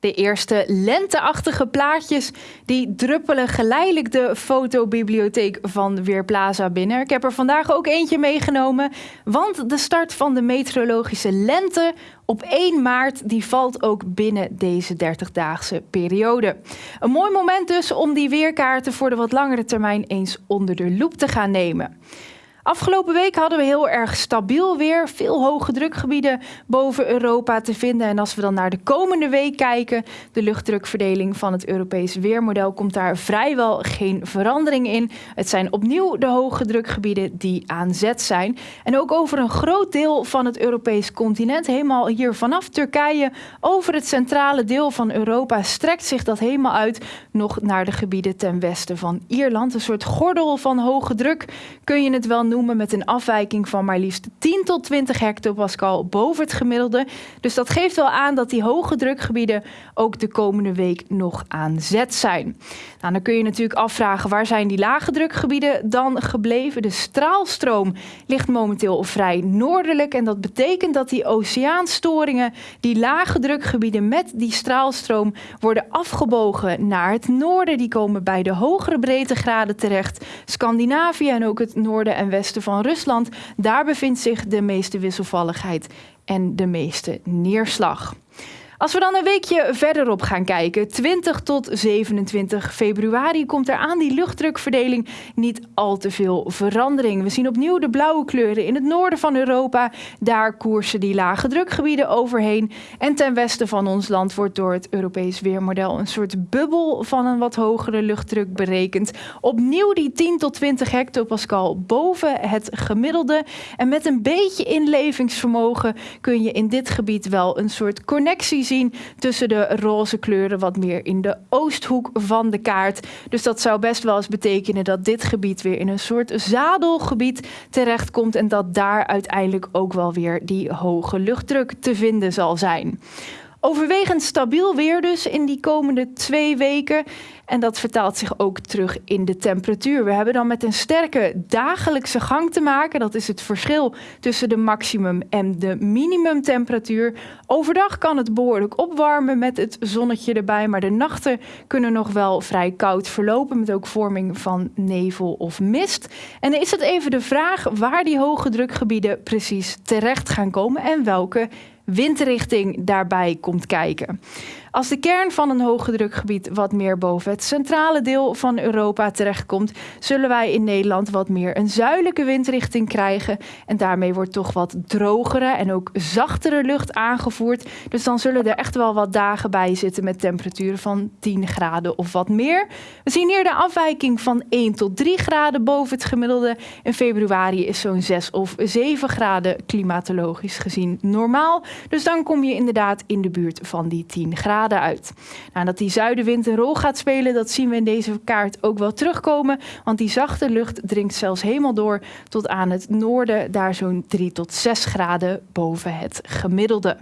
De eerste lenteachtige plaatjes die druppelen geleidelijk de fotobibliotheek van Weerplaza binnen. Ik heb er vandaag ook eentje meegenomen, want de start van de meteorologische lente op 1 maart die valt ook binnen deze 30-daagse periode. Een mooi moment dus om die weerkaarten voor de wat langere termijn eens onder de loep te gaan nemen. Afgelopen week hadden we heel erg stabiel weer. Veel hoge drukgebieden boven Europa te vinden. En als we dan naar de komende week kijken, de luchtdrukverdeling van het Europees weermodel komt daar vrijwel geen verandering in. Het zijn opnieuw de hoge drukgebieden die aan zet zijn. En ook over een groot deel van het Europees continent, helemaal hier vanaf Turkije, over het centrale deel van Europa, strekt zich dat helemaal uit nog naar de gebieden ten westen van Ierland. Een soort gordel van hoge druk kun je het wel noemen met een afwijking van maar liefst 10 tot 20 hectopascal boven het gemiddelde. Dus dat geeft wel aan dat die hoge drukgebieden ook de komende week nog aan zet zijn. Nou, dan kun je natuurlijk afvragen waar zijn die lage drukgebieden dan gebleven? De straalstroom ligt momenteel vrij noordelijk en dat betekent dat die oceaanstoringen, die lage drukgebieden met die straalstroom worden afgebogen naar het noorden. Die komen bij de hogere breedtegraden terecht. Scandinavië en ook het noorden en westen van Rusland, daar bevindt zich de meeste wisselvalligheid en de meeste neerslag. Als we dan een weekje verderop gaan kijken, 20 tot 27 februari komt er aan die luchtdrukverdeling niet al te veel verandering. We zien opnieuw de blauwe kleuren in het noorden van Europa. Daar koersen die lage drukgebieden overheen. En ten westen van ons land wordt door het Europees Weermodel een soort bubbel van een wat hogere luchtdruk berekend. Opnieuw die 10 tot 20 hectopascal boven het gemiddelde. En met een beetje inlevingsvermogen kun je in dit gebied wel een soort connectie zien tussen de roze kleuren wat meer in de oosthoek van de kaart. Dus dat zou best wel eens betekenen dat dit gebied weer in een soort zadelgebied terechtkomt en dat daar uiteindelijk ook wel weer die hoge luchtdruk te vinden zal zijn. Overwegend stabiel weer dus in die komende twee weken. En dat vertaalt zich ook terug in de temperatuur. We hebben dan met een sterke dagelijkse gang te maken. Dat is het verschil tussen de maximum en de minimumtemperatuur. Overdag kan het behoorlijk opwarmen met het zonnetje erbij. Maar de nachten kunnen nog wel vrij koud verlopen. Met ook vorming van nevel of mist. En dan is het even de vraag waar die hoge drukgebieden precies terecht gaan komen. En welke windrichting daarbij komt kijken. Als de kern van een hoge drukgebied wat meer boven het centrale deel van Europa terechtkomt, zullen wij in Nederland wat meer een zuidelijke windrichting krijgen. En daarmee wordt toch wat drogere en ook zachtere lucht aangevoerd. Dus dan zullen er echt wel wat dagen bij zitten met temperaturen van 10 graden of wat meer. We zien hier de afwijking van 1 tot 3 graden boven het gemiddelde. In februari is zo'n 6 of 7 graden klimatologisch gezien normaal. Dus dan kom je inderdaad in de buurt van die 10 graden uit. Nou, dat die zuidenwind een rol gaat spelen, dat zien we in deze kaart ook wel terugkomen. Want die zachte lucht dringt zelfs helemaal door tot aan het noorden, daar zo'n 3 tot 6 graden boven het gemiddelde.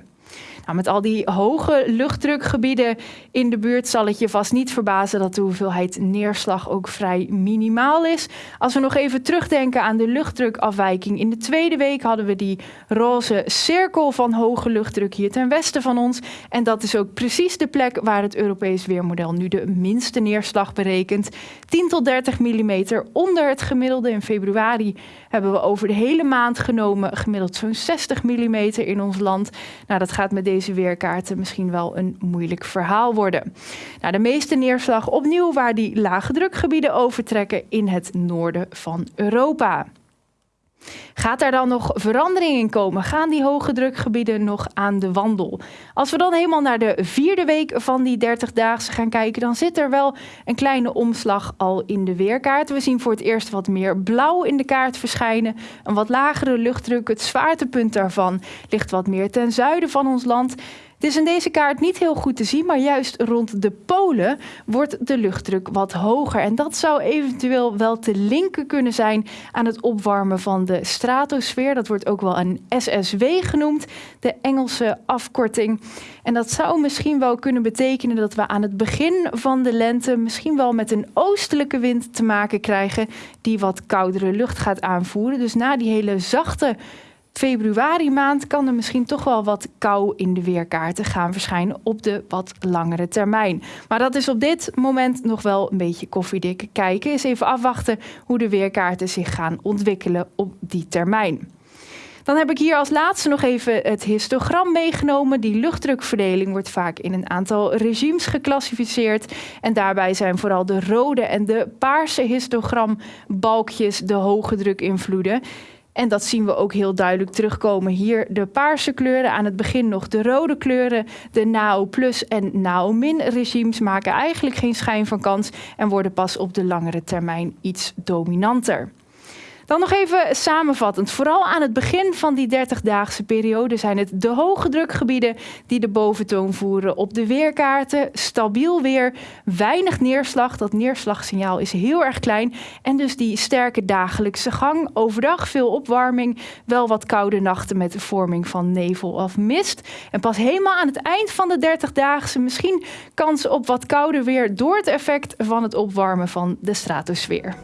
Nou, met al die hoge luchtdrukgebieden in de buurt zal het je vast niet verbazen dat de hoeveelheid neerslag ook vrij minimaal is. Als we nog even terugdenken aan de luchtdrukafwijking. In de tweede week hadden we die roze cirkel van hoge luchtdruk hier ten westen van ons. En dat is ook precies de plek waar het Europees Weermodel nu de minste neerslag berekent. 10 tot 30 mm onder het gemiddelde. In februari hebben we over de hele maand genomen gemiddeld zo'n 60 mm in ons land. Nou, dat gaat met deze deze weerkaarten misschien wel een moeilijk verhaal worden. Nou, de meeste neerslag opnieuw waar die lage drukgebieden overtrekken in het noorden van Europa. Gaat er dan nog verandering in komen? Gaan die hoge drukgebieden nog aan de wandel? Als we dan helemaal naar de vierde week van die 30-daagse gaan kijken, dan zit er wel een kleine omslag al in de weerkaart. We zien voor het eerst wat meer blauw in de kaart verschijnen. Een wat lagere luchtdruk. Het zwaartepunt daarvan ligt wat meer ten zuiden van ons land. Het is in deze kaart niet heel goed te zien, maar juist rond de polen wordt de luchtdruk wat hoger. En dat zou eventueel wel te linken kunnen zijn aan het opwarmen van de stratosfeer. Dat wordt ook wel een SSW genoemd, de Engelse afkorting. En dat zou misschien wel kunnen betekenen dat we aan het begin van de lente misschien wel met een oostelijke wind te maken krijgen die wat koudere lucht gaat aanvoeren. Dus na die hele zachte februari maand kan er misschien toch wel wat kou in de weerkaarten gaan verschijnen op de wat langere termijn. Maar dat is op dit moment nog wel een beetje koffiedik kijken. Eens even afwachten hoe de weerkaarten zich gaan ontwikkelen op die termijn. Dan heb ik hier als laatste nog even het histogram meegenomen. Die luchtdrukverdeling wordt vaak in een aantal regimes geclassificeerd. En daarbij zijn vooral de rode en de paarse histogrambalkjes de hoge drukinvloeden. En dat zien we ook heel duidelijk terugkomen. Hier de paarse kleuren, aan het begin nog de rode kleuren. De NAO plus en NAO min regimes maken eigenlijk geen schijn van kans en worden pas op de langere termijn iets dominanter. Dan nog even samenvattend. Vooral aan het begin van die 30-daagse periode zijn het de hoge drukgebieden die de boventoon voeren op de weerkaarten. Stabiel weer, weinig neerslag. Dat neerslagsignaal is heel erg klein. En dus die sterke dagelijkse gang. Overdag veel opwarming, wel wat koude nachten met de vorming van nevel of mist. En pas helemaal aan het eind van de 30-daagse misschien kans op wat kouder weer door het effect van het opwarmen van de stratosfeer.